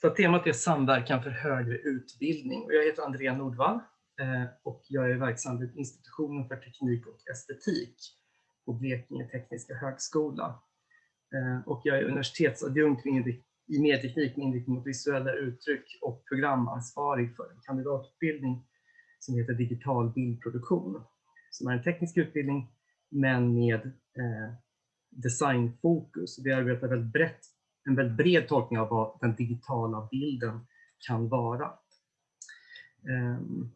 Så temat är samverkan för högre utbildning. Jag heter Andrea Nordvall eh, och jag är verksam vid institutionen för teknik och estetik på Blekinge Tekniska Högskola. Eh, och jag är universitetsadjunkt i medieteknik med inriktning mot visuella uttryck och programansvarig för en kandidatutbildning som heter digital bildproduktion. Som är en teknisk utbildning men med eh, designfokus. Vi arbetar väldigt brett, en väldigt bred tolkning av vad den digitala bilden kan vara. Ehm,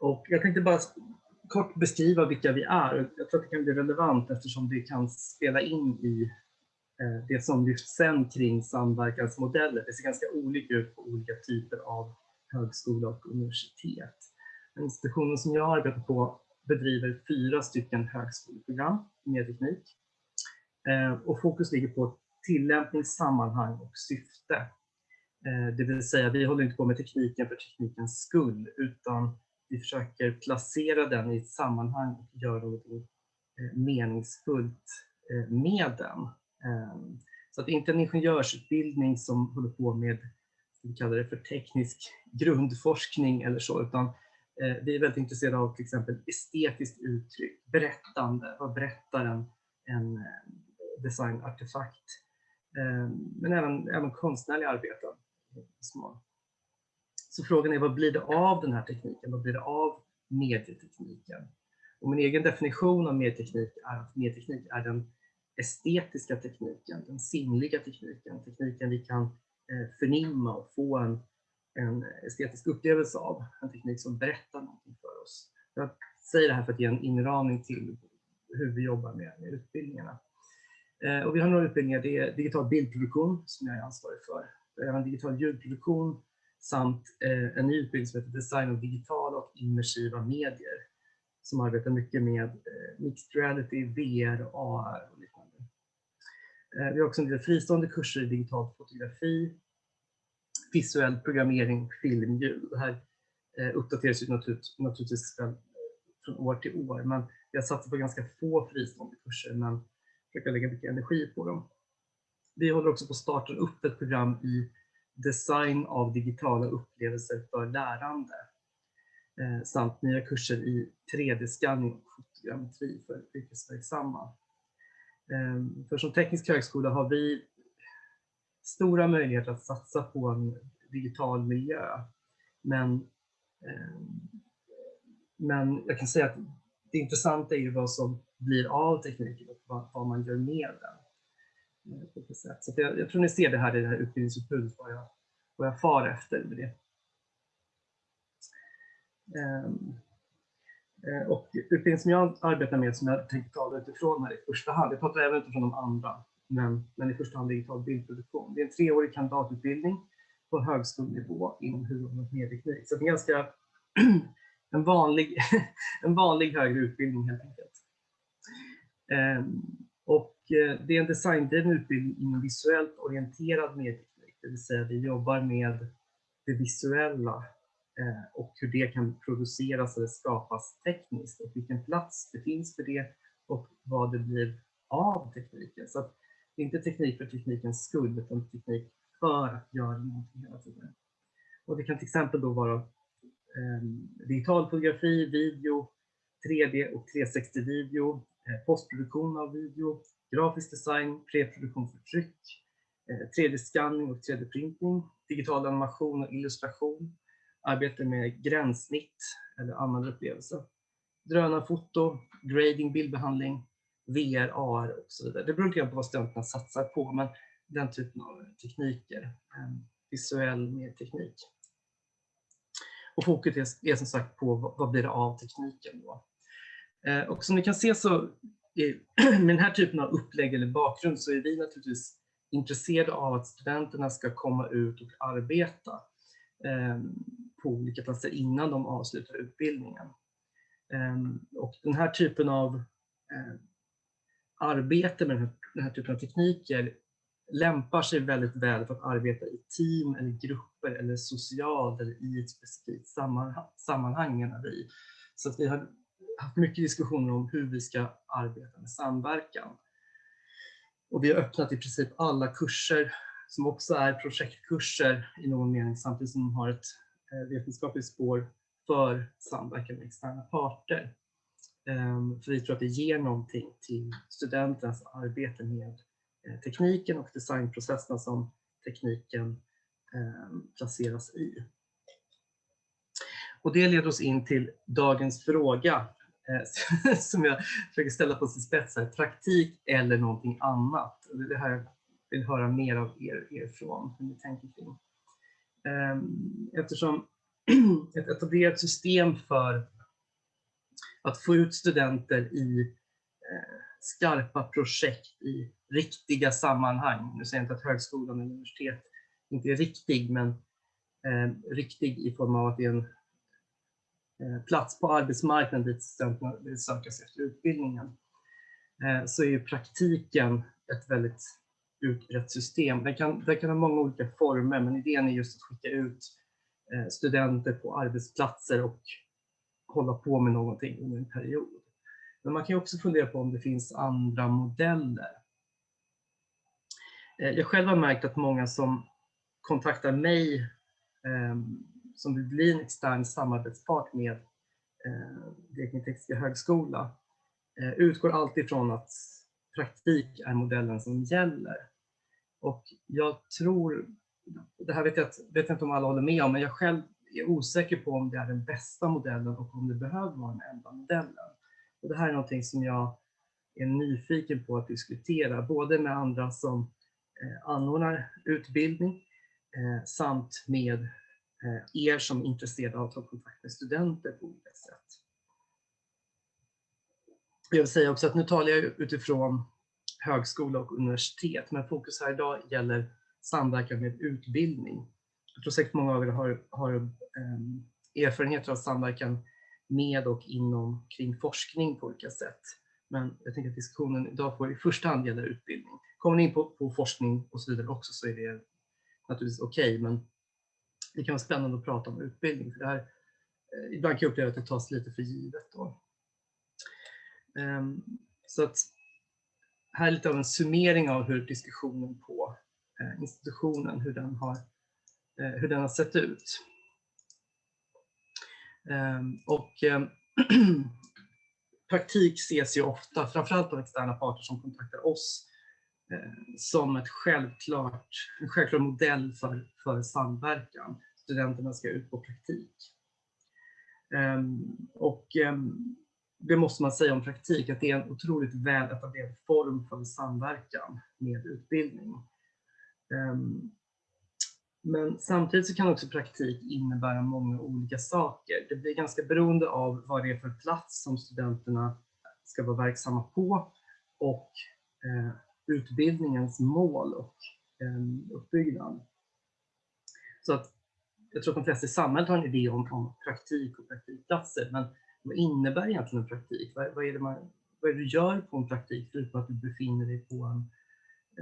och jag tänkte bara kort beskriva vilka vi är. Jag tror att det kan bli relevant eftersom det kan spela in i eh, det som lyfts sen kring samverkansmodeller. Det ser ganska olika ut på olika typer av högskola och universitet. Institutionen som jag arbetar på bedriver fyra stycken högskoleprogram i medieteknik. Eh, och fokus ligger på tillämpning, sammanhang och syfte. Eh, det vill säga, vi håller inte på med tekniken för teknikens skull, utan vi försöker placera den i ett sammanhang och göra något eh, meningsfullt eh, med den. Eh, så att det är inte en ingenjörsutbildning som håller på med, vi kallar det för teknisk grundforskning eller så, utan Eh, vi är väldigt intresserade av till exempel estetiskt uttryck, berättande, vad berättar en, en eh, designartefakt? Ehm, men även, även konstnärliga arbeten. Så frågan är vad blir det av den här tekniken? Vad blir det av medietekniken? Och min egen definition av medieteknik är att medieteknik är den estetiska tekniken, den sinnliga tekniken, tekniken vi kan eh, förnimma och få en en estetisk upplevelse av, en teknik som berättar någonting för oss. Jag säger det här för att ge en inramning till hur vi jobbar med, med utbildningarna. Eh, och vi har några utbildningar, det är digital bildproduktion som jag är ansvarig för, även digital ljudproduktion samt eh, en ny utbildning som heter design av digitala och immersiva medier som arbetar mycket med eh, mixed reality, VR, AR och liknande. Vi har också en del fristående kurser i digital fotografi, visuell programmering, filmljud. Det här uppdateras ju naturligtvis från år till år, men vi har satsat på ganska få fristående kurser, men Försöka lägga mycket energi på dem. Vi håller också på att starta upp ett program i design av digitala upplevelser för lärande eh, samt nya kurser i 3D-skanning och fotogrammetri för yrkesverksamma. Eh, för som teknisk högskola har vi stora möjligheter att satsa på en digital miljö. Men, eh, men jag kan säga att det intressanta är ju vad som blir av tekniken och vad, vad man gör med den. Eh, Så jag, jag, tror ni ser det här i det här utbildningsutbudet, vad jag, vad jag far efter med det. Um, och utbildningen som jag arbetar med, som jag tänkte tala utifrån här i första hand, jag pratar även utifrån de andra, men, men i första hand digital bildproduktion. Det är en treårig kandidatutbildning på högskolenivå inom huvud och medieteknik. Så det är ganska en vanlig, en vanlig högre utbildning helt enkelt. Ehm, och eh, det är en designdriven utbildning inom visuellt orienterad medieteknik, det vill säga vi jobbar med det visuella eh, och hur det kan produceras eller skapas tekniskt och vilken plats det finns för det och vad det blir av tekniken. Så det är inte teknik för teknikens skull, utan teknik för att göra någonting hela tiden. Och det kan till exempel då vara eh, digital fotografi, video, 3D och 360-video, Eh, postproduktion av video, grafisk design, preproduktion för tryck, eh, 3D-skanning och 3D-printning, digital animation och illustration, arbete med gränssnitt eller användarupplevelse, drönarfoto, grading, bildbehandling, VR, AR och så vidare. Det beror lite på vad studenterna satsar på, men den typen av tekniker, eh, visuell med teknik. Och fokus är, är som sagt på vad blir det av tekniken. Då. Eh, och som ni kan se så med den här typen av upplägg eller bakgrund så är vi naturligtvis intresserade av att studenterna ska komma ut och arbeta eh, på olika platser innan de avslutar utbildningen. Eh, och den här typen av eh, arbete med den här, den här typen av tekniker lämpar sig väldigt väl för att arbeta i team eller grupper eller socialt eller i ett specifikt sammanhang menar vi. Så att vi har haft mycket diskussioner om hur vi ska arbeta med samverkan. Och vi har öppnat i princip alla kurser som också är projektkurser i någon mening samtidigt som de har ett eh, vetenskapligt spår för samverkan med externa parter. Ehm, för vi tror att det ger någonting till studenternas arbete med eh, tekniken och designprocesserna som tekniken ehm, placeras i. Och det leder oss in till dagens fråga eh, som jag försöker ställa på sin spets här. Praktik eller någonting annat? Det här jag vill höra mer av er, er från, hur ni tänker kring. Ehm, eftersom ett etablerat system för att få ut studenter i eh, skarpa projekt i riktiga sammanhang. Nu säger jag inte att högskolan och universitet inte är riktig, men eh, riktig i form av att det är en Eh, plats på arbetsmarknaden dit studenterna vill söka sig efter utbildningen eh, så är ju praktiken ett väldigt utbrett system. Den kan, den kan ha många olika former men idén är just att skicka ut eh, studenter på arbetsplatser och hålla på med någonting under en period. Men man kan också fundera på om det finns andra modeller. Jag själv har märkt att många som kontaktar mig ehm, som vill bli en extern samarbetspart med eh, Blekinge Tekniska Högskola eh, utgår alltid från att praktik är modellen som gäller. Och jag tror, det här vet jag, vet jag inte om alla håller med om, men jag själv är osäker på om det är den bästa modellen och om det behöver vara den enda modellen. Och det här är någonting som jag är nyfiken på att diskutera, både med andra som eh, anordnar utbildning eh, samt med Eh, er som är intresserade av att ta kontakt med studenter på olika sätt. Jag vill säga också att nu talar jag utifrån högskola och universitet, men fokus här idag gäller samverkan med utbildning. Jag tror säkert många av er har, har um, erfarenheter av samverkan med och inom kring forskning på olika sätt. Men jag tänker att diskussionen idag får i första hand gälla utbildning. Kommer ni in på, på forskning och så vidare också så är det naturligtvis okej, okay, men det kan vara spännande att prata om utbildning. För det här, eh, ibland kan jag uppleva att det tas lite för givet. Då. Ehm, så att här är lite av en summering av hur diskussionen på eh, institutionen, hur den har, eh, hur den har sett ut. Ehm, och ehm, praktik ses ju ofta, framförallt av externa parter som kontaktar oss, eh, som ett självklart, en självklar modell för, för samverkan studenterna ska ut på praktik. Ehm, och ehm, det måste man säga om praktik, att det är en otroligt väl etablerad form för samverkan med utbildning. Ehm, men samtidigt så kan också praktik innebära många olika saker. Det blir ganska beroende av vad det är för plats som studenterna ska vara verksamma på och eh, utbildningens mål och uppbyggnad. Så att jag tror att de flesta i samhället har en idé om, om praktik och praktikplatser, men vad innebär egentligen en praktik? Vad, vad, är det man, vad är det du gör på en praktik förutom att du befinner dig på en,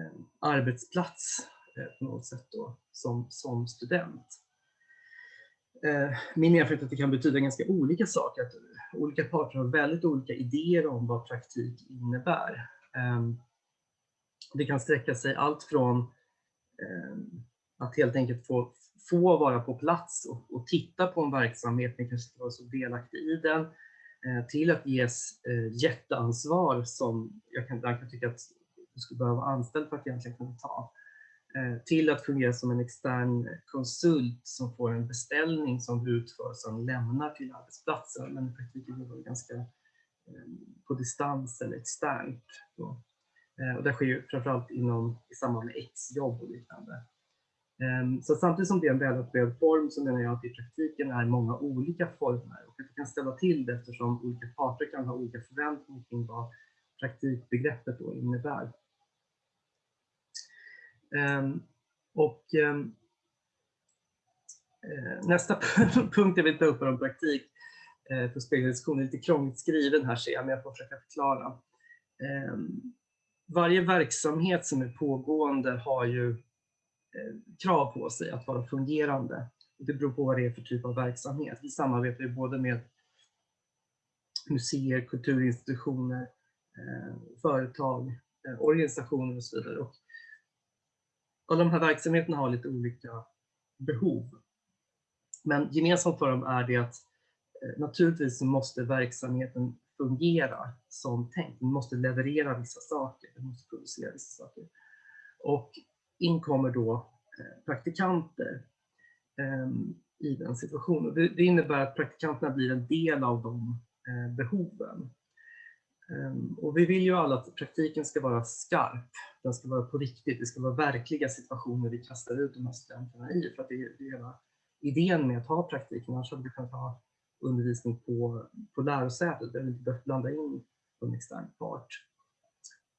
en arbetsplats eh, på något sätt då, som, som student? Eh, min erfarenhet är att det kan betyda ganska olika saker, att olika parter har väldigt olika idéer om vad praktik innebär. Eh, det kan sträcka sig allt från ehm, att helt enkelt få få vara på plats och, och titta på en verksamhet, ni kanske inte var så delaktig i den, eh, till att ges eh, jätteansvar som jag kan, jag kan tycka att du skulle behöva vara anställd för att egentligen kunna ta. Eh, till att fungera som en extern konsult som får en beställning som utförs och lämnar till arbetsplatsen, men i praktiken är det ganska eh, på distans eller externt. Eh, och det sker ju framförallt inom, i samband med exjobb och liknande. Ehm, så samtidigt som det är en välupplevd form så menar jag att i praktiken är många olika former och att det kan ställa till det eftersom olika parter kan ha olika förväntningar kring vad praktikbegreppet då innebär. Ehm, och ehm, eh, nästa punkt jag vill ta upp är om praktik eh, för spegeldiskussion är lite krångligt skriven här ser jag, men jag får försöka förklara. Varje verksamhet som är pågående har ju Eh, krav på sig att vara fungerande. Det beror på vad det är för typ av verksamhet. Vi samarbetar ju både med museer, kulturinstitutioner, eh, företag, eh, organisationer och så vidare. Och alla de här verksamheterna har lite olika behov. Men gemensamt för dem är det att naturligtvis måste verksamheten fungera som tänkt. Den måste leverera vissa saker, den måste producera vissa saker. Och in kommer då eh, praktikanter ehm, i den situationen. Det innebär att praktikanterna blir en del av de eh, behoven. Ehm, och vi vill ju alla att praktiken ska vara skarp, den ska vara på riktigt, det ska vara verkliga situationer vi kastar ut de här studenterna i. För att det är hela idén med att ha praktiken, annars hade vi kunnat ha undervisning på, på lärosätet där vi inte behövt blanda in en extern part.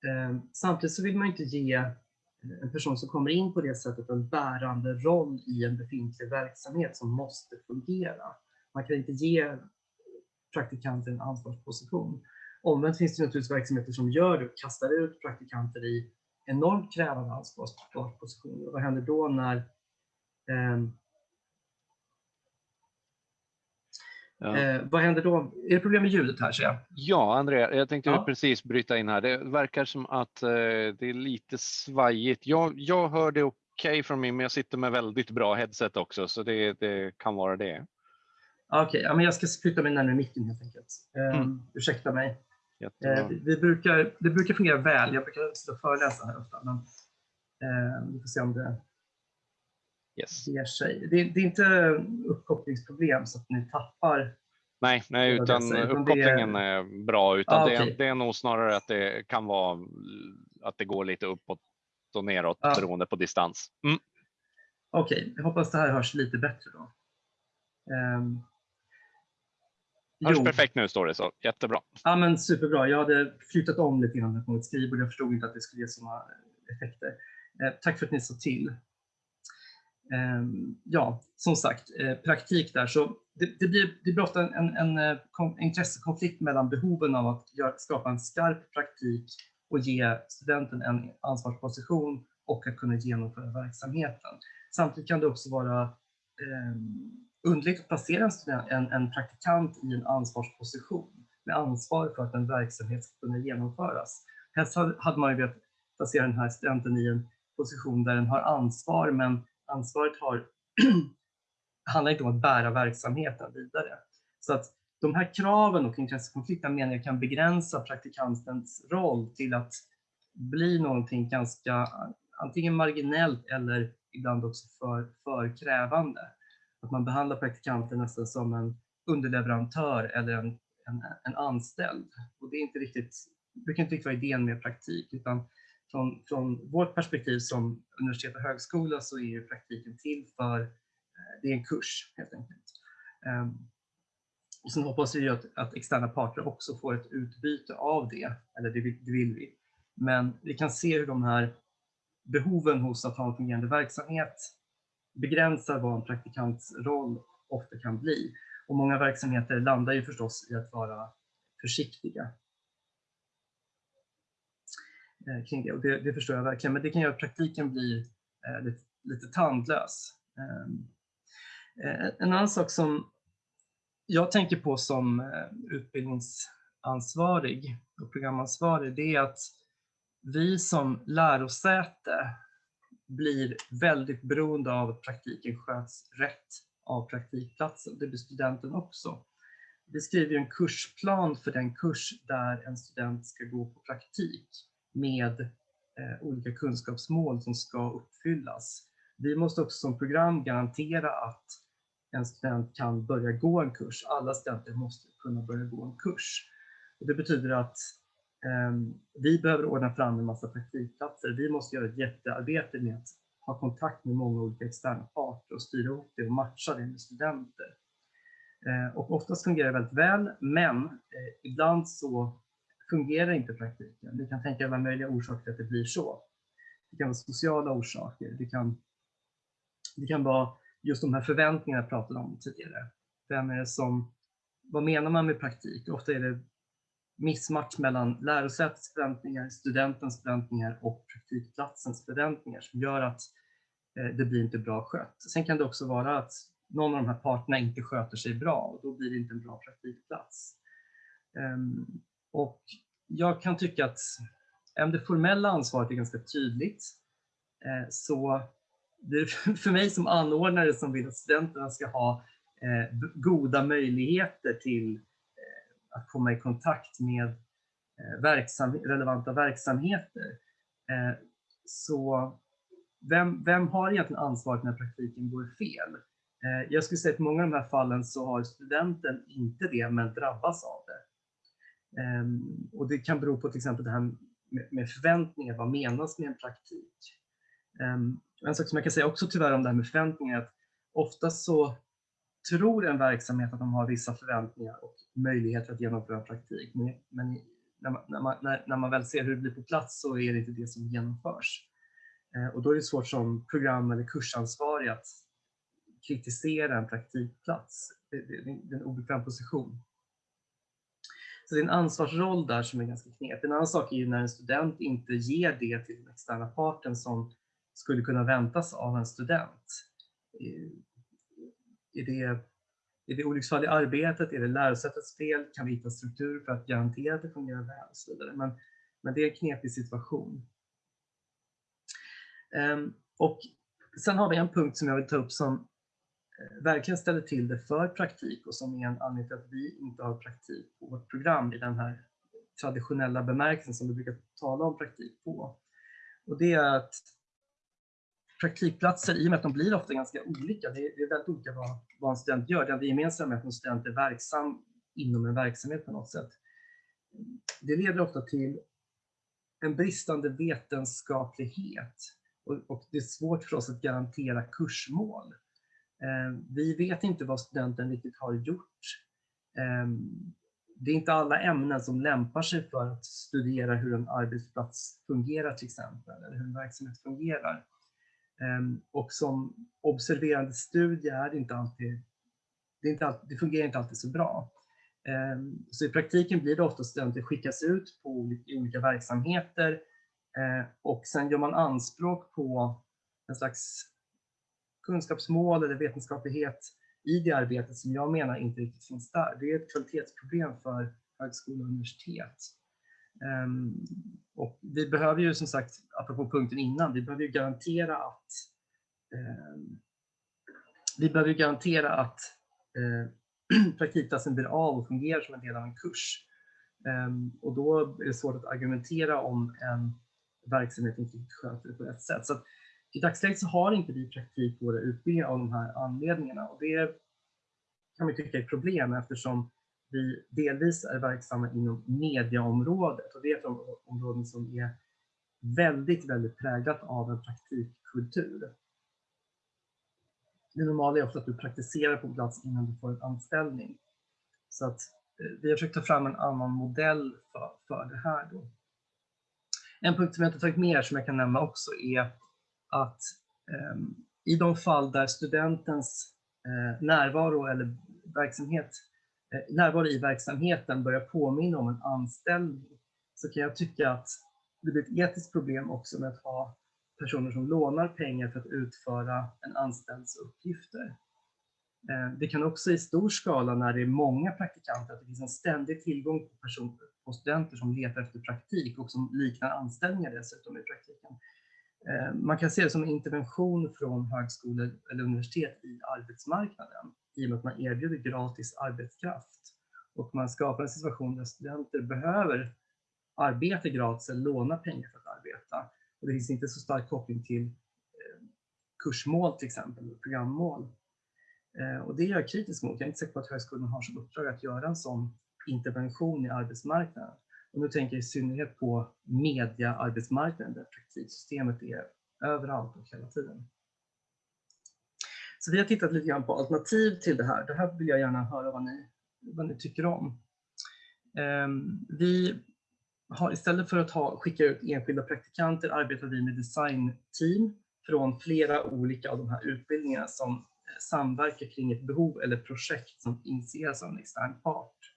Ehm, samtidigt så vill man inte ge Eh, en person som kommer in på det sättet en bärande roll i en befintlig verksamhet som måste fungera. Man kan inte ge praktikanter en ansvarsposition. Omvänt finns det naturligtvis verksamheter som gör det och kastar ut praktikanter i enormt krävande ansvarspositioner. Vad händer då när eh, Ja. Eh, vad händer då? Är det problem med ljudet här jag? Ja, Andrea, jag tänkte ja. precis bryta in här. Det verkar som att eh, det är lite svajigt. Jag, jag hör det okej okay från mig, men jag sitter med väldigt bra headset också, så det, det kan vara det. Okej, okay, ja, jag ska flytta mig närmare micken helt enkelt. Eh, mm. Ursäkta mig. Eh, vi brukar, det brukar fungera väl. Jag brukar sitta och föreläsa här ofta, men eh, vi får se om det yes. ger sig. Det, det, är inte uppkopplingsproblem så att ni tappar Nej, nej utan uppkopplingen är... är... bra. Utan ah, okay. det, är, det, är nog snarare att det kan vara att det går lite uppåt och neråt ah. beroende på distans. Mm. Okej, okay. jag hoppas det här hörs lite bättre då. Um, Hörs perfekt nu står det så. Jättebra. Ja, men superbra. Jag hade flyttat om lite grann på mitt skrivbord. Jag förstod inte att det skulle ge sådana effekter. Eh, tack för att ni sa till. Eh, ja, som sagt, eh, praktik där. Så det, det, blir, det blir ofta en, en, en, eh, intressekonflikt mellan behoven av att göra, skapa en skarp praktik och ge studenten en ansvarsposition och att kunna genomföra verksamheten. Samtidigt kan det också vara eh, underligt att placera en, student, en, en praktikant i en ansvarsposition med ansvar för att en verksamhet ska kunna genomföras. Helst hade man ju velat placera den här studenten i en position där den har ansvar, men ansvaret har, handlar inte om att bära verksamheten vidare. Så att de här kraven och intressekonflikterna menar jag kan begränsa praktikantens roll till att bli någonting ganska antingen marginellt eller ibland också för, för krävande att man behandlar praktikanten nästan som en underleverantör eller en, en, en anställd. Och det är inte riktigt, brukar inte riktigt vara idén med praktik, utan från, från vårt perspektiv som universitet och högskola så är praktiken till för, eh, det är en kurs helt enkelt. Ehm, och sen hoppas vi att, att externa parter också får ett utbyte av det, eller det vill, det vill vi. Men vi kan se hur de här behoven hos att ha en fungerande verksamhet begränsar vad en praktikants roll ofta kan bli. Och många verksamheter landar ju förstås i att vara försiktiga Eh, kring det. Och det, det förstår jag verkligen, men det kan göra att praktiken blir eh, lite, lite tandlös. Ehm, eh, en annan sak som jag tänker på som eh, utbildningsansvarig och programansvarig, det är att vi som lärosäte blir väldigt beroende av att praktiken sköts rätt av praktikplatsen. Det blir studenten också. Vi skriver en kursplan för den kurs där en student ska gå på praktik med eh, olika kunskapsmål som ska uppfyllas. Vi måste också som program garantera att en student kan börja gå en kurs. Alla studenter måste kunna börja gå en kurs. Och det betyder att eh, vi behöver ordna fram en massa praktikplatser. Vi måste göra ett jättearbete med att ha kontakt med många olika externa parter och styra upp det och matcha det med studenter. Eh, och oftast fungerar det väldigt väl, men eh, ibland så fungerar inte praktiken. Du kan tänka alla möjliga orsaker till att det blir så. Det kan vara sociala orsaker. Det kan, det kan vara just de här förväntningarna jag pratade om tidigare. Vem är det som, vad menar man med praktik? Ofta är det missmatch mellan lärosätets förväntningar, studentens förväntningar och praktikplatsens förväntningar som gör att eh, det blir inte bra skött. Sen kan det också vara att någon av de här parterna inte sköter sig bra och då blir det inte en bra praktikplats. Ehm, och jag kan tycka att även det formella ansvaret är ganska tydligt. Eh, så det är för mig som anordnare som vill att studenterna ska ha eh, goda möjligheter till eh, att komma i kontakt med verksam, relevanta verksamheter. Så vem, vem har egentligen ansvaret när praktiken går fel? Jag skulle säga att i många av de här fallen så har studenten inte det men drabbas av det. Ehm, och det kan bero på till exempel det här med förväntningar, vad menas med en praktik? Ehm, en sak som jag kan säga också tyvärr om det här med förväntningar är att ofta så tror en verksamhet att de har vissa förväntningar och möjligheter att genomföra praktik. Men, när, man, när, man, när, när man väl ser hur det blir på plats så är det inte det som genomförs. Ehm, och då är det svårt som program eller kursansvarig att kritisera en praktikplats. Det, det, det är en obekväm position. Så det är en ansvarsroll där som är ganska knepig. En annan sak är ju när en student inte ger det till den externa parten som skulle kunna väntas av en student. Eh, är det, är det olycksfall i arbetet? Är det lärosätets fel? Kan vi hitta struktur för att garantera att det fungerar väl? Och så vidare. Men, men det är en knepig situation. Um, och sen har vi en punkt som jag vill ta upp som Eh, verkligen ställer till det för praktik och som är en anledning till att vi inte har praktik på vårt program i den här traditionella bemärkelsen som vi brukar tala om praktik på. Och det är att praktikplatser, i och med att de blir ofta ganska olika, det är, väldigt olika vad, vad en student gör. Det gemensamma är att en student är verksam inom en verksamhet på något sätt. Det leder ofta till en bristande vetenskaplighet och, och det är svårt för oss att garantera kursmål. Ehm, vi vet inte vad studenten riktigt har gjort. Ehm, det är inte alla ämnen som lämpar sig för att studera hur en arbetsplats fungerar till exempel, eller hur en verksamhet fungerar. Ehm, och som observerande studie är det inte alltid, det, inte alltid, det fungerar inte alltid så bra. Så i praktiken blir det ofta studenter skickas ut på olika verksamheter och sen gör man anspråk på en slags kunskapsmål eller vetenskaplighet i det arbetet som jag menar inte riktigt finns där. Det är ett kvalitetsproblem för högskola och universitet. Um, och vi behöver ju som sagt, apropå punkten innan, vi behöver ju garantera att um, vi behöver garantera att uh, praktikplatsen blir av och fungerar som en del av en kurs. Um, och då är det svårt att argumentera om en verksamhet inte sköter det på rätt sätt. Så i dagsläget så har inte vi praktik på våra utbildningar av de här anledningarna och det kan man tycka är ett problem eftersom vi delvis är verksamma inom mediaområdet och det är ett område som är väldigt, väldigt präglat av en praktikkultur. Det normala är ofta att du praktiserar på plats innan du får en anställning. Så att eh, vi har försökt ta fram en annan modell för, för det här. Då. En punkt som jag inte tagit med här som jag kan nämna också är att ehm, i de fall där studentens eh, närvaro eller verksamhet, eh, närvaro i verksamheten börjar påminna om en anställning så kan jag tycka att det blir ett etiskt problem också med att ha personer som lånar pengar för att utföra en anställds uppgifter. Eh, det kan också i stor skala när det är många praktikanter, att det finns en ständig tillgång på, personer, på studenter som letar efter praktik och som liknar anställningar dessutom i praktiken. Eh, man kan se det som en intervention från högskolor eller universitet i arbetsmarknaden i och med att man erbjuder gratis arbetskraft och man skapar en situation där studenter behöver arbeta gratis eller låna pengar för att arbeta. Och det finns inte så stark koppling till eh, kursmål till exempel, programmål. Eh, och det är jag kritisk mot. Jag är inte säker på att högskolan har som uppdrag att göra en sån intervention i arbetsmarknaden. Och nu tänker jag i synnerhet på mediaarbetsmarknaden där praktiksystemet är överallt och hela tiden. Så vi har tittat lite grann på alternativ till det här. Det här vill jag gärna höra vad ni, vad ni tycker om. Ehm, vi har istället för att ha, skicka ut enskilda praktikanter arbetar vi med designteam från flera olika av de här utbildningarna som eh, samverkar kring ett behov eller projekt som initieras av en extern part.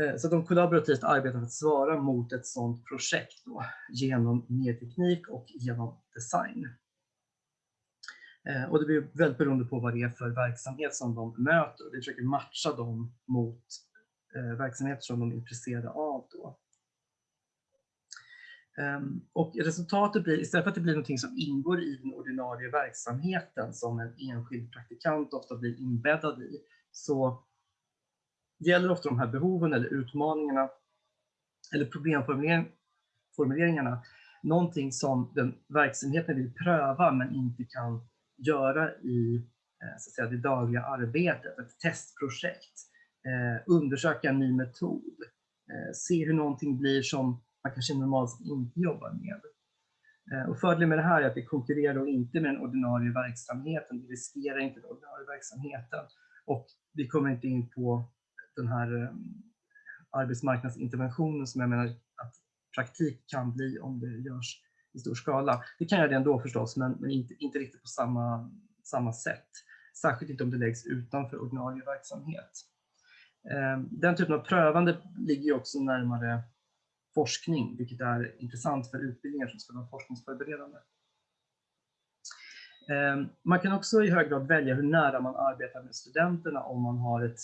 Eh, så de kollaborativt arbetar för att svara mot ett sådant projekt då, genom medieteknik och genom design. Eh, och det blir väldigt beroende på vad det är för verksamhet som de möter. Vi försöker matcha dem mot eh, verksamheter som de är intresserade av. Då. Ehm, och resultatet blir, istället för att det blir någonting som ingår i den ordinarie verksamheten som en enskild praktikant ofta blir inbäddad i, så gäller ofta de här behoven eller utmaningarna eller problemformuleringarna någonting som den verksamheten vill pröva men inte kan göra i eh, så att säga, det dagliga arbetet, ett testprojekt, eh, undersöka en ny metod, eh, se hur någonting blir som man kanske normalt inte jobbar med. Eh, och fördelen med det här är att det konkurrerar inte med den ordinarie verksamheten, det riskerar inte den ordinarie verksamheten och vi kommer inte in på den här eh, arbetsmarknadsinterventionen som jag menar att praktik kan bli om det görs i stor skala. Det kan göra det ändå förstås, men, men inte, inte riktigt på samma, samma sätt. Särskilt inte om det läggs utanför ordinarie verksamhet. Ehm, den typen av prövande ligger också närmare forskning, vilket är intressant för utbildningar som ska vara forskningsförberedande. Ehm, man kan också i hög grad välja hur nära man arbetar med studenterna om man har ett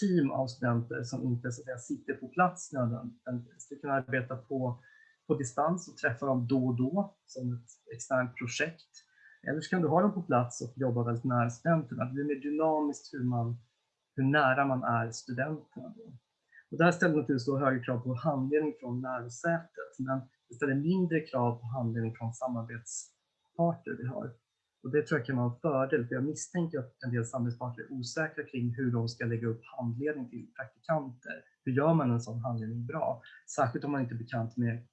team av studenter som inte så att säga, sitter på plats nödvändigtvis. Du kan arbeta på, på distans och träffa dem då och då som ett externt projekt. Eller så kan du ha dem på plats och jobba väldigt nära studenterna. Det blir mer dynamiskt hur, man, hur nära man är studenterna. Då. Och där ställer naturligtvis då högre krav på handledning från lärosätet, men det ställer mindre krav på handledning från samarbetsparter vi har. Och det tror jag kan vara en fördel, för jag misstänker att en del samhällspartner är osäkra kring hur de ska lägga upp handledning till praktikanter. Hur gör man en sån handledning bra? Särskilt om man inte är bekant med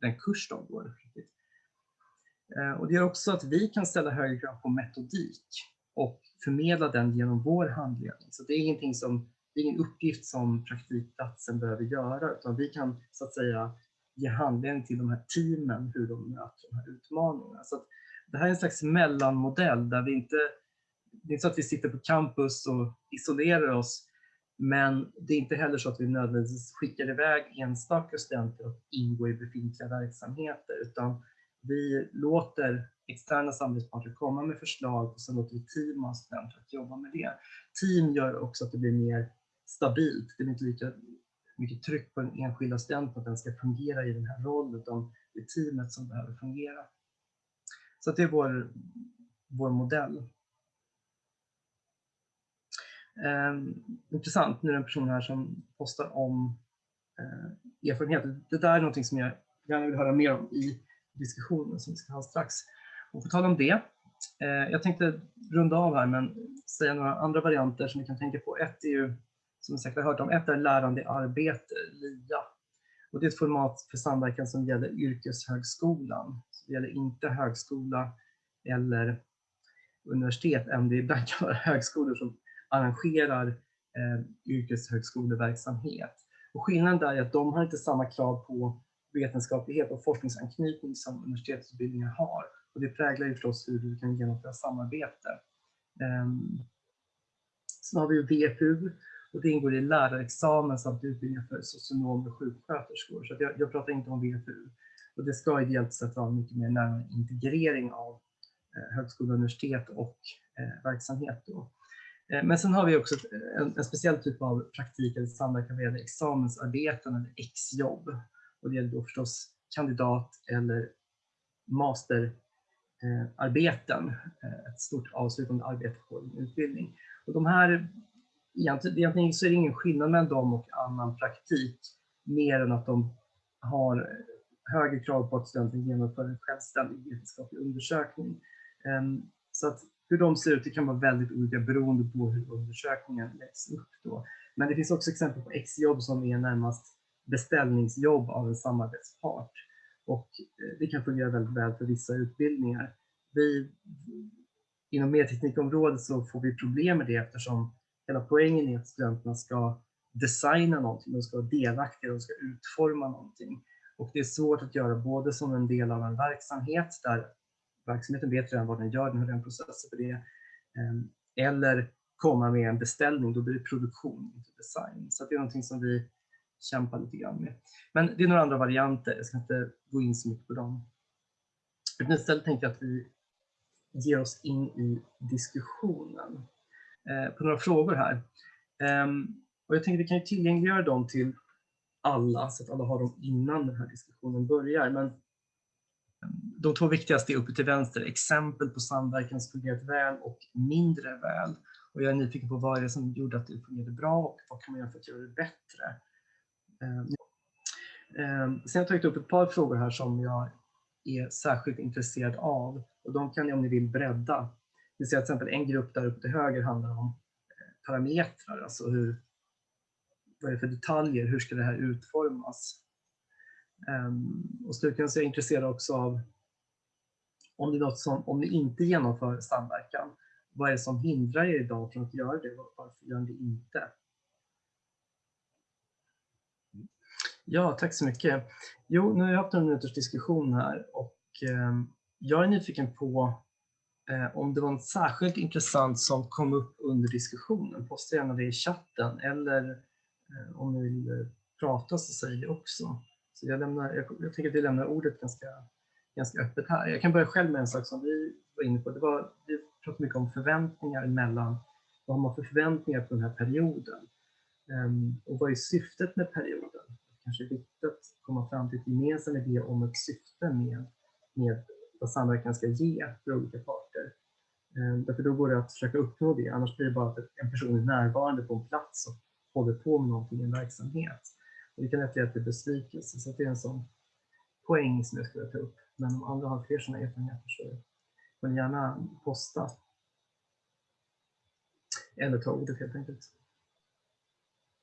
den kurs de går. Eh, och det gör också att vi kan ställa högre krav på metodik och förmedla den genom vår handledning. Så det är ingenting som, det är ingen uppgift som praktikplatsen behöver göra, utan vi kan så att säga ge handledning till de här teamen hur de möter de här utmaningarna. Så det här är en slags mellanmodell där vi inte, det är inte så att vi sitter på campus och isolerar oss, men det är inte heller så att vi nödvändigtvis skickar iväg enstaka studenter att ingå i befintliga verksamheter, utan vi låter externa samarbetspartner komma med förslag och sen låter vi team av studenter att jobba med det. Team gör också att det blir mer stabilt. Det blir inte lika mycket tryck på den enskilda studenten att den ska fungera i den här rollen, utan det är teamet som behöver fungera. Så det är vår, vår modell. Eh, intressant, nu är det en person här som postar om eh, erfarenheter. Det där är någonting som jag gärna vill höra mer om i diskussionen som vi ska ha strax. Och på tal om det, eh, jag tänkte runda av här men säga några andra varianter som vi kan tänka på. Ett är ju, som ni säkert har hört om, ett är lärande i arbete, LIA. Och det är ett format för samverkan som gäller yrkeshögskolan. Det gäller inte högskola eller universitet, även det ibland kan vara högskolor som arrangerar eh, yrkeshögskoleverksamhet. Och skillnaden där är att de har inte samma krav på vetenskaplighet och forskningsanknytning som universitetsutbildningar har. Och det präglar ju förstås hur du kan genomföra samarbete. Um, sen har vi VFU och det ingår i lärarexamen samt utbildningar för socionomer och sjuksköterskor. Så jag, jag, pratar inte om VFU. Och det ska ideellt sett vara mycket mer närmare integrering av eh, högskola, universitet och eh, verksamhet. Då. Eh, men sen har vi också eh, en, en, speciell typ av praktik eller samverkan vad gäller examensarbeten eller exjobb. Och det gäller då förstås kandidat eller masterarbeten, eh, eh, ett stort avslutande arbete på en utbildning. Och de här egentligen, egentligen så är det ingen skillnad mellan dem och annan praktik, mer än att de har högre krav på att studenten genomför en självständig vetenskaplig undersökning. Ehm, så att hur de ser ut det kan vara väldigt olika beroende på hur undersökningen läggs upp. Då. Men det finns också exempel på exjobb som är närmast beställningsjobb av en samarbetspart. Och eh, det kan fungera väldigt väl för vissa utbildningar. Vi, inom medteknikområdet så får vi problem med det eftersom hela poängen är att studenterna ska designa någonting, de ska vara delaktiga, de ska utforma någonting. Och det är svårt att göra både som en del av en verksamhet där verksamheten vet redan vad den gör, den har redan processer för det, ehm, eller komma med en beställning, då blir det produktion, inte design. Så det är någonting som vi kämpar lite grann med. Men det är några andra varianter, jag ska inte gå in så mycket på dem. istället tänkte jag att vi ger oss in i diskussionen. Eh, på några frågor här. Ehm, och jag tänkte att vi kan tillgängliggöra dem till alla så att alla har dem innan den här diskussionen börjar. Men de två viktigaste är uppe till vänster, exempel på samverkan som fungerat väl och mindre väl. Och jag är nyfiken på vad är det som gjorde att det fungerade bra och vad kan man göra för att göra det bättre? Ehm, ehm, sen har jag tagit upp ett par frågor här som jag är särskilt intresserad av och de kan ni om ni vill bredda. Vi ser till exempel en grupp där uppe till höger handlar om eh, parametrar, alltså hur, vad är det för detaljer, hur ska det här utformas? Ehm, och slutligen så är jag intresserad också av om det är något som, om ni inte genomför samverkan, vad är det som hindrar er idag från att göra det? Varför gör ni det inte? Ja, tack så mycket. Jo, nu har jag haft en minuters diskussion här och eh, jag är nyfiken på eh, om det var något särskilt intressant som kom upp under diskussionen. Posta gärna det i chatten eller Eh, om ni vill eh, prata så säg det också. Så jag, lämnar, jag, jag tänker att vi lämnar ordet ganska, ganska öppet här. Jag kan börja själv med en sak som vi var inne på. Det var, vi pratade mycket om förväntningar mellan, vad har man för förväntningar på den här perioden? Um, och vad är syftet med perioden? kanske är viktigt att komma fram till ett gemensamt idé om ett syfte med, med vad samverkan ska ge för olika parter. Um, därför då går det att försöka uppnå det, annars blir det bara att en person är närvarande på en plats och håller på med någonting i en verksamhet. Och det kan lätt leda till besvikelse, så det är en sån poäng som jag skulle ta upp. Men om andra har fler sådana erfarenheter så får ni gärna posta. Eller ta ordet helt enkelt.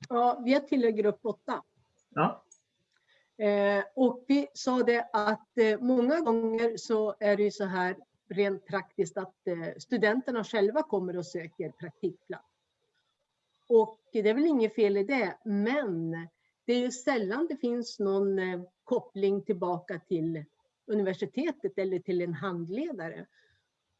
Ja, vi tillhör grupp 8. Ja. Eh, och vi sa det att eh, många gånger så är det ju så här rent praktiskt att eh, studenterna själva kommer och söker praktikplats. Och det är väl inget fel i det, men det är ju sällan det finns någon eh, koppling tillbaka till universitetet eller till en handledare.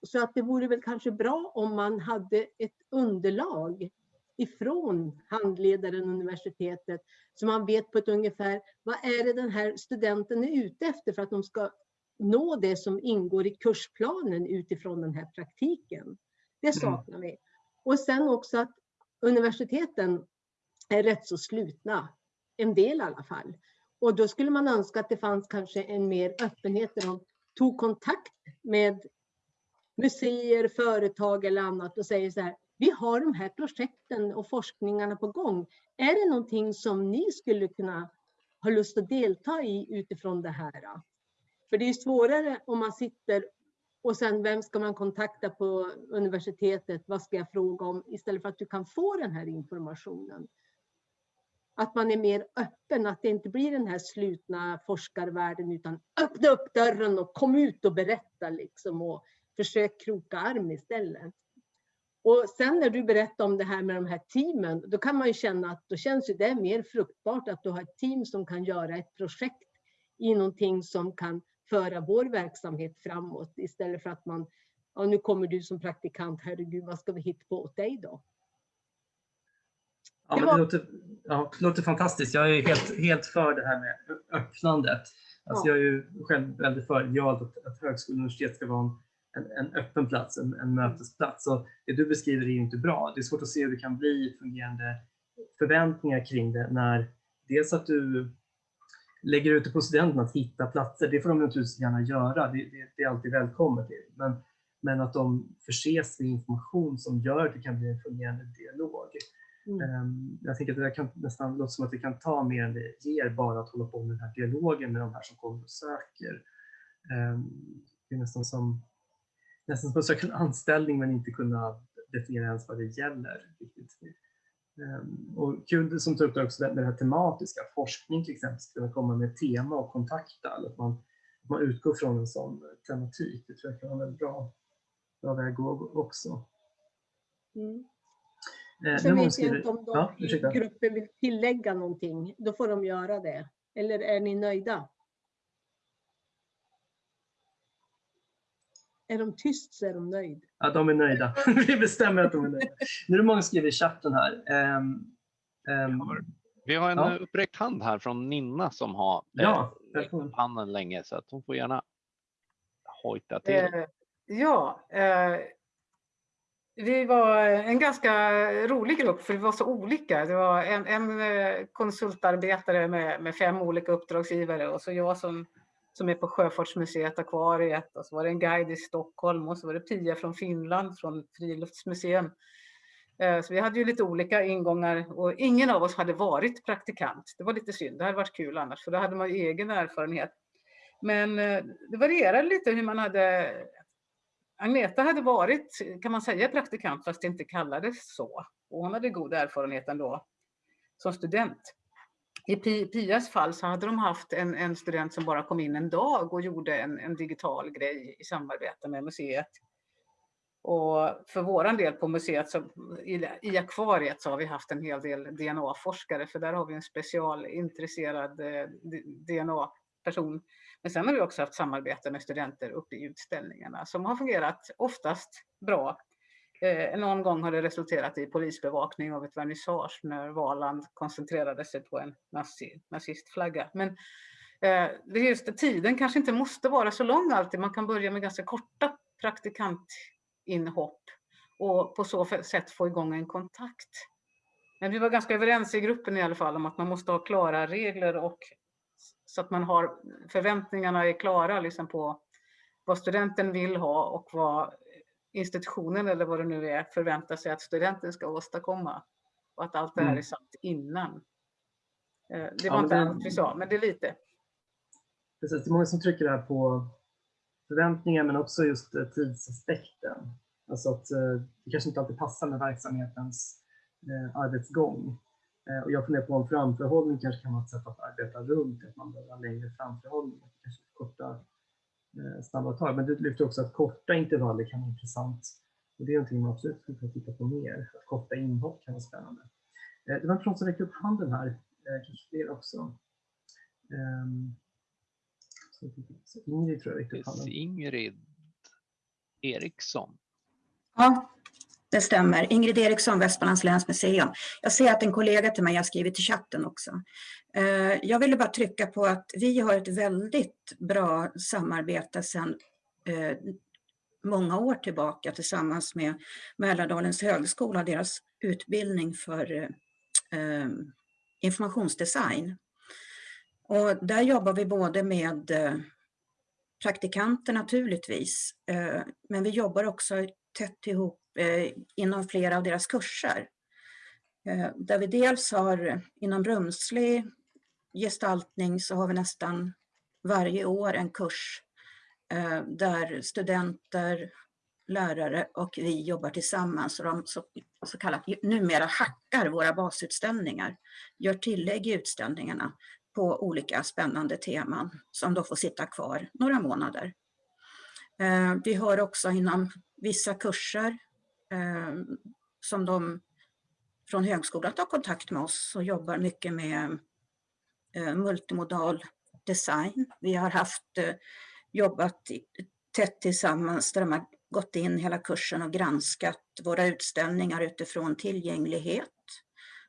Så att det vore väl kanske bra om man hade ett underlag ifrån handledaren universitetet så man vet på ett ungefär vad är det den här studenten är ute efter för att de ska nå det som ingår i kursplanen utifrån den här praktiken. Det mm. saknar vi. Och sen också att universiteten är rätt så slutna, en del i alla fall. Och då skulle man önska att det fanns kanske en mer öppenhet där de tog kontakt med museer, företag eller annat och säger så här, vi har de här projekten och forskningarna på gång. Är det någonting som ni skulle kunna ha lust att delta i utifrån det här? För det är svårare om man sitter och sen vem ska man kontakta på universitetet? Vad ska jag fråga om? Istället för att du kan få den här informationen. Att man är mer öppen, att det inte blir den här slutna forskarvärlden utan öppna upp dörren och kom ut och berätta liksom och försök kroka arm istället. Och sen när du berättar om det här med de här teamen, då kan man ju känna att då känns det mer fruktbart att du har ett team som kan göra ett projekt i någonting som kan föra vår verksamhet framåt istället för att man, ja nu kommer du som praktikant, herregud vad ska vi hitta på åt dig då? Ja, det, låter, ja, det låter fantastiskt. Jag är helt, helt för det här med öppnandet. Alltså ja. Jag är ju själv väldigt för idealt att, att högskola och universitet ska vara en en, en öppen plats, en, en mötesplats. Och det du beskriver är ju inte bra. Det är svårt att se hur det kan bli fungerande förväntningar kring det när dels att du lägger ut det på studenterna att hitta platser, det får de naturligtvis gärna göra, det, det, det är alltid välkommet. Men, men att de förses med information som gör att det kan bli en fungerande dialog. Mm. Ehm, jag tänker att det kan nästan låta som att det kan ta mer än det ger bara att hålla på med den här dialogen med de här som kommer och söker. Ehm, det är nästan som nästan som att söka en anställning men inte kunna definiera ens vad det gäller. Ehm, och kul som tar upp det också med det här tematiska, forskning till exempel, ska kunna komma med tema och kontakta, att man, man utgår från en sån tematik. Det tror jag kan vara en väldigt bra, bra väg att gå också. Mm. Eh, Sen vet jag inte om de ja, i gruppen vill tillägga någonting, då får de göra det. Eller är ni nöjda? Är de tyst så är de nöjda. Ja, de är nöjda. Vi bestämmer att de är nöjda. Nu är det många som skriver i chatten här. Um, um, vi har en ja. uppräckt hand här från Ninna som har ja, eh, handen länge så att hon får gärna hojta till. Eh, ja, eh, vi var en ganska rolig grupp för vi var så olika. Det var en, en eh, konsultarbetare med, med, fem olika uppdragsgivare och så jag som, som är på Sjöfartsmuseet Akvariet och så var det en guide i Stockholm och så var det Pia från Finland från Friluftsmuseum. Eh, så vi hade ju lite olika ingångar och ingen av oss hade varit praktikant. Det var lite synd, det hade varit kul annars för då hade man egen erfarenhet. Men eh, det varierade lite hur man hade Agneta hade varit, kan man säga, praktikant fast det inte kallades så. Och hon hade god erfarenhet ändå som student. I Pias fall så hade de haft en, en student som bara kom in en dag och gjorde en, en digital grej i samarbete med museet. Och för våran del på museet, så, i, i akvariet, så har vi haft en hel del DNA-forskare, för där har vi en specialintresserad eh, DNA-person men sen har vi också haft samarbete med studenter uppe i utställningarna som har fungerat oftast bra. Eh, någon gång har det resulterat i polisbevakning av ett vernissage när Valand koncentrerade sig på en nazi, nazistflagga. Men eh, det just det, tiden kanske inte måste vara så lång alltid. Man kan börja med ganska korta praktikantinhopp och på så sätt få igång en kontakt. Men vi var ganska överens i gruppen i alla fall om att man måste ha klara regler och så att man har förväntningarna är klara liksom på vad studenten vill ha och vad institutionen eller vad det nu är förväntar sig att studenten ska åstadkomma. Och att allt det här mm. är satt innan. Eh, det var ja, inte allt vi sa, men det är lite. Precis, det är många som trycker här på förväntningar men också just eh, tidsaspekten. Alltså att eh, det kanske inte alltid passar med verksamhetens arbetsgång. Och jag funderar på om framförhållning kanske kan vara ett sätt att arbeta runt, att man behöver ha längre framförhållning, kanske korta snabba tag. Men du lyfter också att korta intervaller kan vara intressant. Och det är någonting man absolut skulle kunna titta på mer, att korta inhopp kan vara spännande. Eh, det var en person som räckte upp handen här, kanske fler också. Ehm, Ingrid tror jag räckte upp handen. Ingrid Eriksson. Ja, det stämmer. Ingrid Eriksson, Västmanlands läns museum. Jag ser att en kollega till mig har skrivit i chatten också. Eh, jag ville bara trycka på att vi har ett väldigt bra samarbete sedan eh, många år tillbaka tillsammans med Mälardalens högskola, och deras utbildning för eh, informationsdesign. Och där jobbar vi både med praktikanter naturligtvis, men vi jobbar också tätt ihop Eh, inom flera av deras kurser. Eh, där vi dels har inom rumslig gestaltning så har vi nästan varje år en kurs eh, där studenter, lärare och vi jobbar tillsammans och de så, så kallat numera hackar våra basutställningar, gör tillägg i utställningarna på olika spännande teman som då får sitta kvar några månader. Eh, vi har också inom vissa kurser eh, som de från högskolan tar kontakt med oss och jobbar mycket med eh, multimodal design. Vi har haft eh, jobbat tätt tillsammans där de har gått in hela kursen och granskat våra utställningar utifrån tillgänglighet.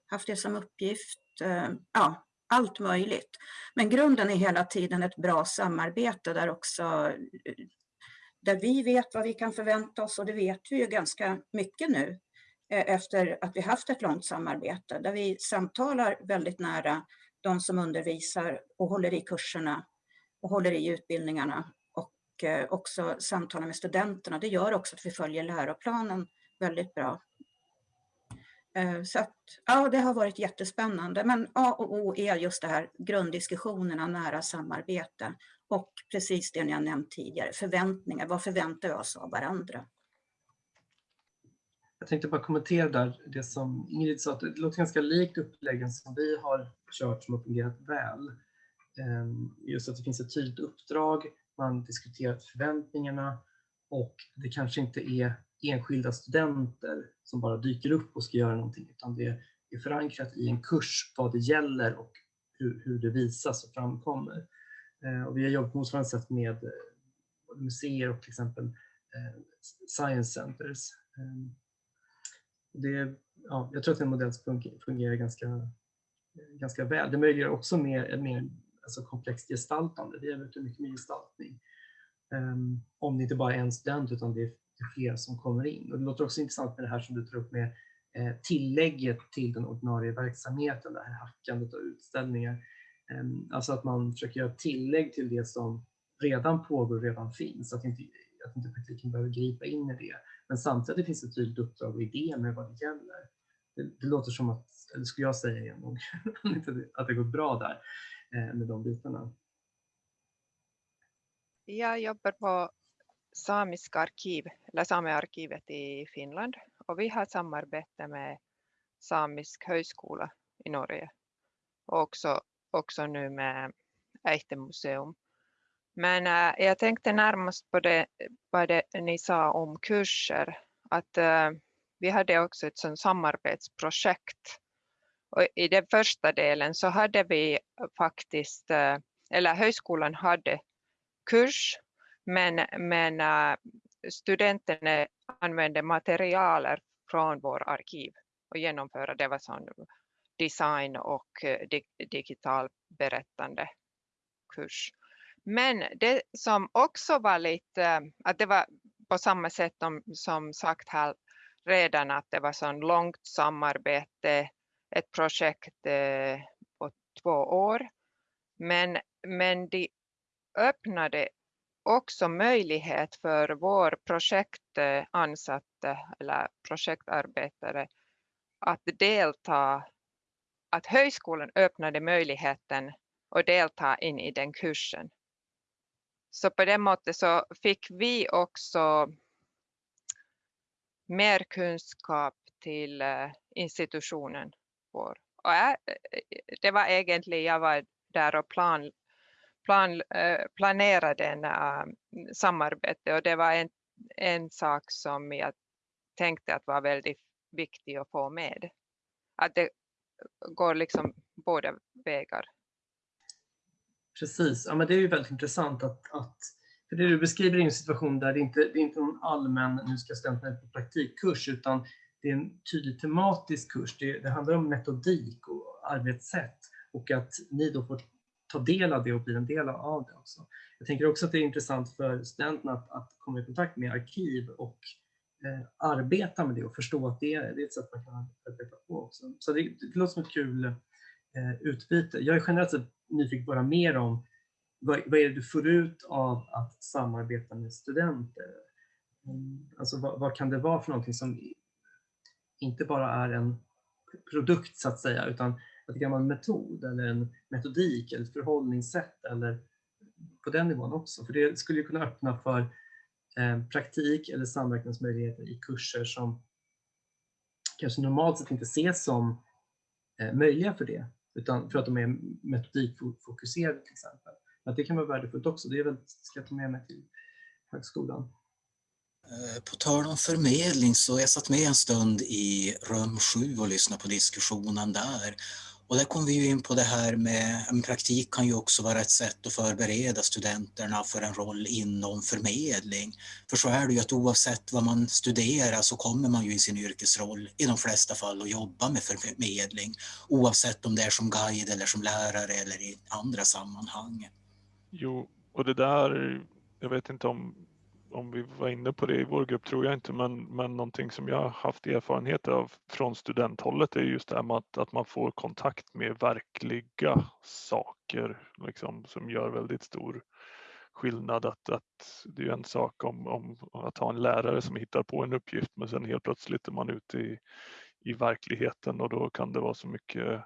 Haft det som uppgift. Eh, ja, allt möjligt. Men grunden är hela tiden ett bra samarbete där också eh, där vi vet vad vi kan förvänta oss och det vet vi ju ganska mycket nu eh, efter att vi haft ett långt samarbete där vi samtalar väldigt nära de som undervisar och håller i kurserna och håller i utbildningarna och eh, också samtalar med studenterna. Det gör också att vi följer läroplanen väldigt bra. Eh, så att, ja, det har varit jättespännande. Men A och O är just det här grunddiskussionerna, nära samarbete och precis det ni har nämnt tidigare, förväntningar. Vad förväntar vi oss av varandra? Jag tänkte bara kommentera där det som Ingrid sa, att det låter ganska likt uppläggen som vi har kört som har fungerat väl. Ehm, just att det finns ett tydligt uppdrag, man diskuterar förväntningarna och det kanske inte är enskilda studenter som bara dyker upp och ska göra någonting, utan det är förankrat i en kurs vad det gäller och hur, hur det visas och framkommer. Eh, och vi har jobbat på motsvarande sätt med eh, museer och till exempel eh, science centers. Ehm, det, ja, jag tror att den modellen modell fungerar ganska, ganska väl. Det möjliggör också mer, mer alltså komplext gestaltande. Vi har ute mycket med gestaltning. Ehm, om det inte bara är en student utan det är fler som kommer in. Och det låter också intressant med det här som du tar upp med tillägget till den ordinarie verksamheten, det här hackandet av utställningar. Ehm, alltså att man försöker göra tillägg till det som redan pågår och redan finns, att inte, att inte praktiken behöver gripa in i det. Men samtidigt finns det ett tydligt uppdrag och idé med vad det gäller. Det, det låter som att, eller skulle jag säga igen, att det går bra där eh, med de bitarna. Jag jobbar på samiska arkiv, eller Samearkivet i Finland och vi har samarbete med Samisk högskola i Norge och också, också nu med Äihte museum. Men äh, jag tänkte närmast på det, på det ni sa om kurser, att äh, vi hade också ett sånt samarbetsprojekt. Och I den första delen så hade vi faktiskt, äh, eller högskolan hade kurs, men, men studenterna använde materialer från vår arkiv och genomföra det var sån design och eh, digital berättande kurs. Men det som också var lite, att det var på samma sätt som sagt här redan att det var så långt samarbete, ett projekt eh, på två år. Men, men de öppnade också möjlighet för vår projektansatte eller projektarbetare att delta, att högskolan öppnade möjligheten att delta in i den kursen. Så på det måttet så fick vi också mer kunskap till eh, institutionen vår. Och jag, eh, det var egentligen, jag var där och plan, plan, eh, planerade en uh, samarbete och det var en, en sak som jag tänkte att var väldigt viktig att få med. Att det går liksom båda vägar. Precis, ja, men det är ju väldigt intressant att, att för det du beskriver är en situation där det inte det är inte någon allmän, nu ska studenterna på praktikkurs, utan det är en tydlig tematisk kurs. Det, det, handlar om metodik och arbetssätt och att ni då får ta del av det och bli en del av det också. Jag tänker också att det är intressant för studenterna att, att komma i kontakt med arkiv och eh, arbeta med det och förstå att det, det är ett sätt man kan arbeta på också. Så det, det låter som ett kul eh, utbyte. Jag är generellt sett nyfiken på att höra mer om vad, vad är det du får ut av att samarbeta med studenter? Mm, alltså vad, vad, kan det vara för någonting som inte bara är en produkt så att säga, utan att det kan vara en metod eller en metodik eller ett förhållningssätt eller på den nivån också. För det skulle ju kunna öppna för Eh, praktik eller samverkansmöjligheter i kurser som kanske normalt sett inte ses som eh, möjliga för det, utan för att de är metodikfokuserade till exempel. Men det kan vara värdefullt också. Det är väl, ska jag ta med mig till högskolan. Eh, på tal om förmedling så jag satt med en stund i rum 7 och lyssnade på diskussionen där. Och där kom vi ju in på det här med, en praktik kan ju också vara ett sätt att förbereda studenterna för en roll inom förmedling. För så är det ju att oavsett vad man studerar så kommer man ju i sin yrkesroll i de flesta fall att jobba med förmedling. Oavsett om det är som guide eller som lärare eller i andra sammanhang. Jo, och det där, jag vet inte om, om vi var inne på det i vår grupp tror jag inte, men, men någonting som jag har haft erfarenhet av från studenthållet är just det här med att, att man får kontakt med verkliga saker liksom, som gör väldigt stor skillnad. Att, att det är en sak om, om att ha en lärare som hittar på en uppgift men sen helt plötsligt är man ute i, i verkligheten och då kan det vara så mycket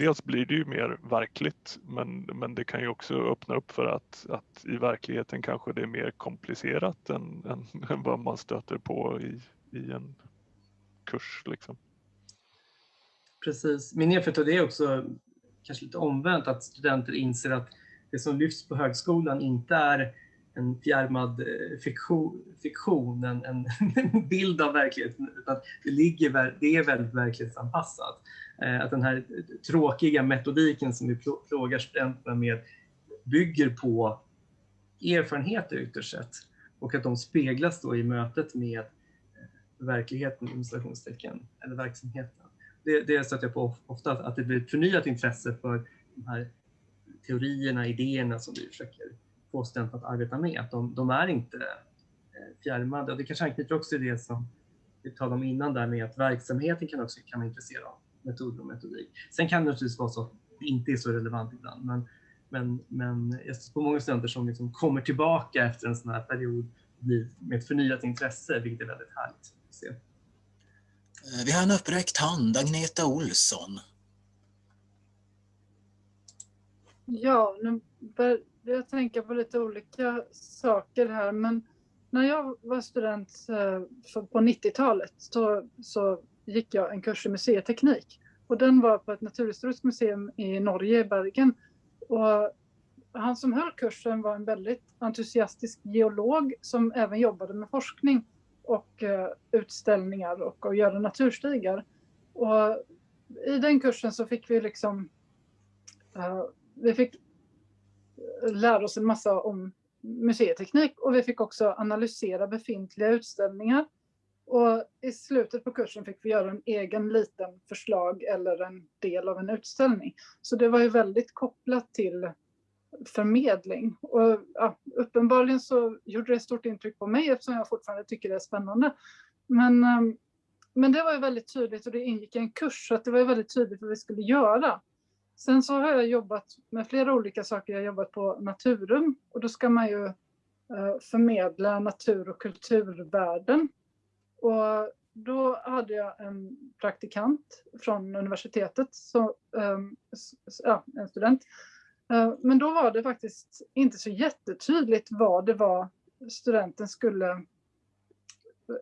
dels blir det ju mer verkligt men, men det kan ju också öppna upp för att, att i verkligheten kanske det är mer komplicerat än, än, än vad man stöter på i, i en kurs. Liksom. Precis. Min erfarenhet av det är också kanske lite omvänt att studenter inser att det som lyfts på högskolan inte är en fjärmad eh, fiktion, fiktion en, en bild av verkligheten, utan det, ligger, det är väldigt verklighetsanpassat. Eh, att den här tråkiga metodiken som vi plågar studenterna med bygger på erfarenheter ytterst sett och att de speglas då i mötet med eh, verkligheten, installationstecken, eller verksamheten. Det, det stöter jag på ofta, att det blir ett förnyat intresse för de här teorierna, idéerna som vi försöker få studenterna att arbeta med. Att de, de är inte eh, fjärmade. Och det kanske anknyter också till det som vi talade om innan där med att verksamheten kan också kan vara intresserad av metoder och metodik. Sen kan det naturligtvis vara så att det inte är så relevant ibland, men, men, men jag på många studenter som liksom kommer tillbaka efter en sån här period med ett förnyat intresse, vilket är väldigt härligt att se. Eh, vi har en uppräckt hand, Agneta Olsson. Ja, nu börjar jag tänka på lite olika saker här, men när jag var student eh, på 90-talet så, så gick jag en kurs i museiteknik och den var på ett naturhistoriskt museum i Norge, i Bergen. Och han som höll kursen var en väldigt entusiastisk geolog som även jobbade med forskning och eh, utställningar och att göra naturstigar. Och I den kursen så fick vi liksom eh, vi fick lära oss en massa om museiteknik och vi fick också analysera befintliga utställningar. Och I slutet på kursen fick vi göra en egen liten förslag eller en del av en utställning. Så det var ju väldigt kopplat till förmedling. Och, ja, uppenbarligen så gjorde det stort intryck på mig eftersom jag fortfarande tycker det är spännande. Men, ehm, men det var ju väldigt tydligt och det ingick i en kurs så att det var ju väldigt tydligt vad vi skulle göra. Sen så har jag jobbat med flera olika saker. Jag har jobbat på Naturum och då ska man ju eh, förmedla natur och kulturvärden. Och då hade jag en praktikant från universitetet, så, ehm, ja, en student. Eh, men då var det faktiskt inte så jättetydligt vad det var studenten skulle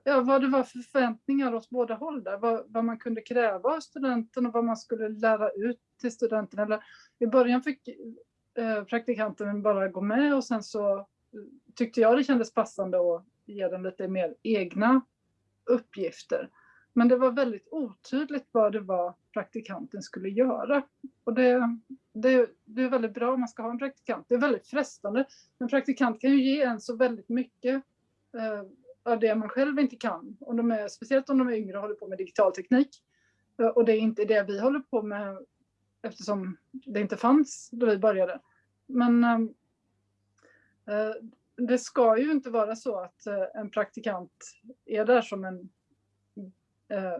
ja, vad det var för förväntningar åt båda håll där. Vad, vad, man kunde kräva av studenten och vad man skulle lära ut till studenten. Eller, I början fick eh, praktikanten bara gå med och sen så tyckte jag det kändes passande att ge den lite mer egna uppgifter. Men det var väldigt otydligt vad det var praktikanten skulle göra. Och det, det, det är väldigt bra om man ska ha en praktikant. Det är väldigt frestande. En praktikant kan ju ge en så väldigt mycket eh, av det man själv inte kan. Om de är, speciellt om de är yngre och håller på med digital teknik. Eh, och det är inte det vi håller på med eftersom det inte fanns då vi började. Men eh, eh det ska ju inte vara så att eh, en praktikant är där som en, eh,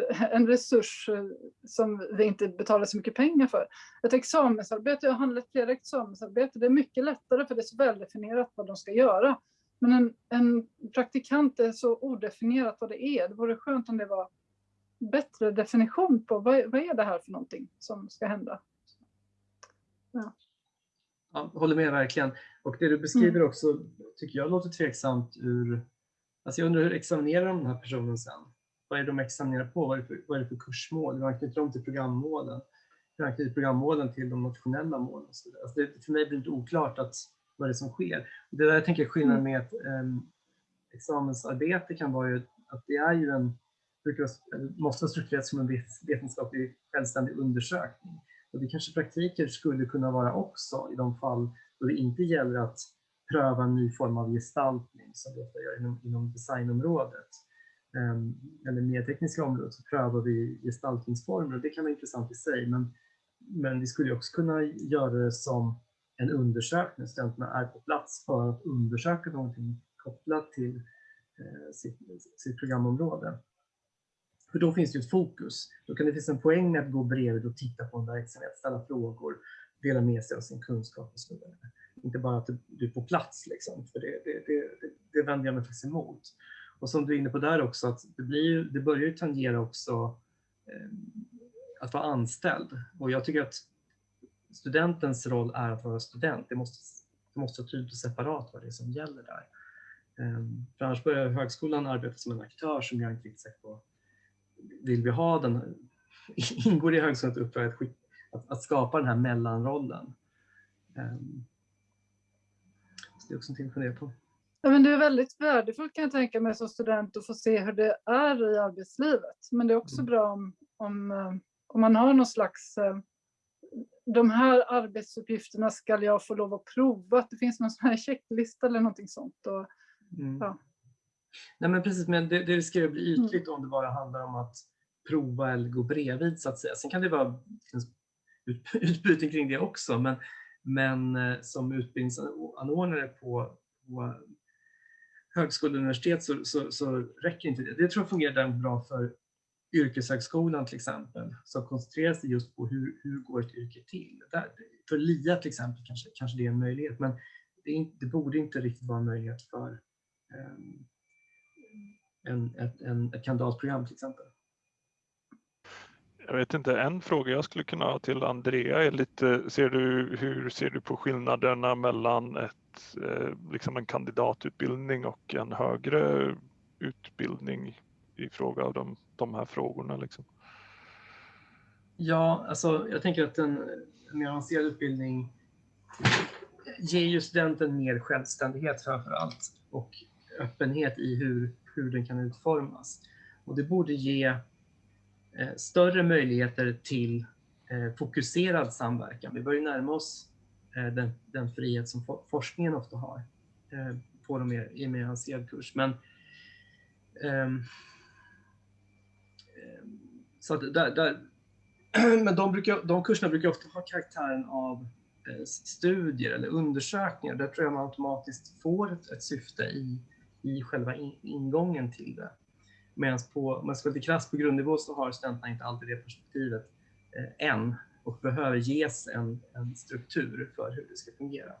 eh, en resurs som vi inte betalar så mycket pengar för. Ett examensarbete, jag har handlat flera examensarbeten, det är mycket lättare för det är så väldefinierat vad de ska göra. Men en, en praktikant är så odefinierat vad det är. Det vore skönt om det var bättre definition på vad, vad är det här för någonting som ska hända. Ja. Ja, håller med verkligen. Och det du beskriver mm. också tycker jag låter tveksamt ur... Alltså jag undrar hur examinerar de den här personen sen? Vad är det de examinerar på? Vad är det för, vad är det för kursmål? Hur anknyter de till programmålen? Hur anknyter programmålen till de nationella målen? Alltså det, för mig blir det oklart att vad det är som sker. Det där jag tänker skillnaden mm. med ett um, examensarbete kan vara ju att det är ju en, måste vara strukturerat som en vetenskaplig självständig undersökning. Och det kanske praktiker skulle kunna vara också i de fall då det inte gäller att pröva en ny form av gestaltning som vi ofta gör inom, inom designområdet. Um, eller mer tekniska området så prövar vi gestaltningsformer och det kan vara intressant i sig men, men vi skulle också kunna göra det som en undersökning. Studenterna är på plats för att undersöka någonting kopplat till eh, sitt, sitt, programområde. För då finns det ett fokus. Då kan det finnas en poäng med att gå bredvid och titta på en verksamhet, ställa frågor, dela med sig av sin kunskap och så vidare. Inte bara att du är på plats, liksom, för det, det, det, det vänder jag mig faktiskt emot. Och som du är inne på där också, att det, blir, det börjar ju tangera också eh, att vara anställd. Och jag tycker att studentens roll är att vara student. Det måste, det måste vara tydligt och separat vad det är som gäller där. Ehm, för annars börjar högskolan arbeta som en aktör som jag inte riktigt säker på vill vi ha den, ingår i högskolans uppdrag att, att, att, skapa den här mellanrollen. Ehm, så det är också någonting att fundera på. Ja, men det är väldigt värdefullt kan jag tänka mig som student att få se hur det är i arbetslivet. Men det är också mm. bra om, om, eh, om man har någon slags eh, de här arbetsuppgifterna ska jag få lov att prova, att det finns någon sån här checklista eller någonting sånt. Och, mm. ja. Nej men precis, men det, det riskerar att bli mm. ytligt mm. om det bara handlar om att prova eller gå bredvid så att säga. Sen kan det vara utbyten kring det också, men, men eh, som utbildningsanordnare på, på högskola och universitet så, så, så, räcker inte det. Det tror jag fungerar bra för yrkeshögskolan till exempel, som koncentrerar sig just på hur, hur går ett yrke till. Där, för LIA till exempel kanske, kanske det är en möjlighet, men det, inte, det borde inte riktigt vara en möjlighet för um, en, ett, en, ett kandidatprogram till exempel. Jag vet inte, en fråga jag skulle kunna ha till Andrea är lite, ser du, hur ser du på skillnaderna mellan ett, eh, liksom en kandidatutbildning och en högre utbildning i fråga om de, de här frågorna? Liksom? Ja, alltså jag tänker att en, mer avancerad utbildning ger ju studenten mer självständighet framför allt och öppenhet i hur, hur den kan utformas. Och det borde ge Eh, större möjligheter till eh, fokuserad samverkan. Vi börjar närma oss eh, den, den frihet som forskningen ofta har på de mer, i mer avancerad kurs. Men, ehm, ehm, så där, där, men de, brukar, de kurserna brukar ofta ha karaktären av studier eller undersökningar. Där tror jag man automatiskt får ett, ett syfte i, i själva ingången till det. Medan på, om man ska vara lite krass på grundnivå så har studenterna inte alltid det perspektivet eh, än och behöver ges en, en, struktur för hur det ska fungera.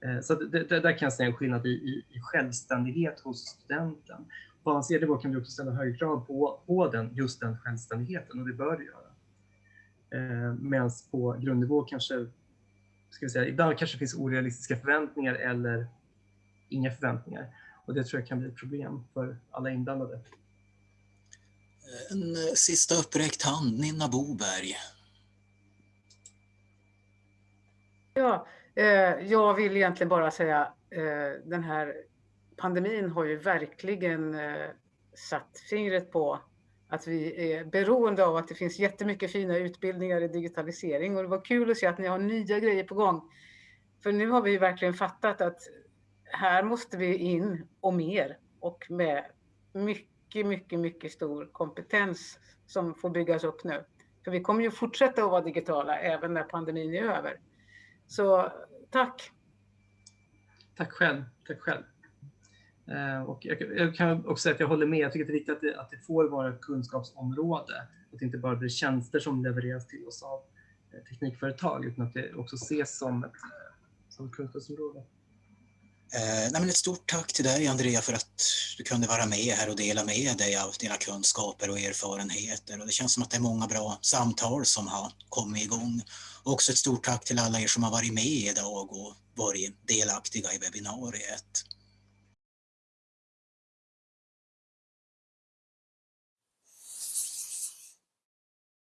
Eh, så det, det, där kan jag säga en skillnad i, i, i självständighet hos studenten. På avancerad nivå kan vi också ställa högre krav på, på den, just den självständigheten och det bör det göra. Eh, Medan på grundnivå kanske, ska vi säga, ibland kanske finns orealistiska förväntningar eller inga förväntningar. Och det tror jag kan bli ett problem för alla inblandade. En eh, sista uppräckt hand, Ninna Boberg. Ja, eh, jag vill egentligen bara säga eh, den här pandemin har ju verkligen eh, satt fingret på att vi är beroende av att det finns jättemycket fina utbildningar i digitalisering och det var kul att se att ni har nya grejer på gång. För nu har vi verkligen fattat att här måste vi in och mer och med mycket mycket, mycket, mycket stor kompetens som får byggas upp nu. För vi kommer ju fortsätta att vara digitala även när pandemin är över. Så tack! Tack själv. Tack själv. Eh, och jag, kan också säga att jag håller med. Jag tycker att det är viktigt att det, att det får vara ett kunskapsområde. Att det inte bara blir tjänster som levereras till oss av eh, teknikföretag utan att det också ses som ett, eh, som ett kunskapsområde. Eh, nej, ett stort tack till dig Andrea för att du kunde vara med här och dela med dig av dina kunskaper och erfarenheter. Och det känns som att det är många bra samtal som har kommit igång. Och också ett stort tack till alla er som har varit med idag och varit delaktiga i webbinariet.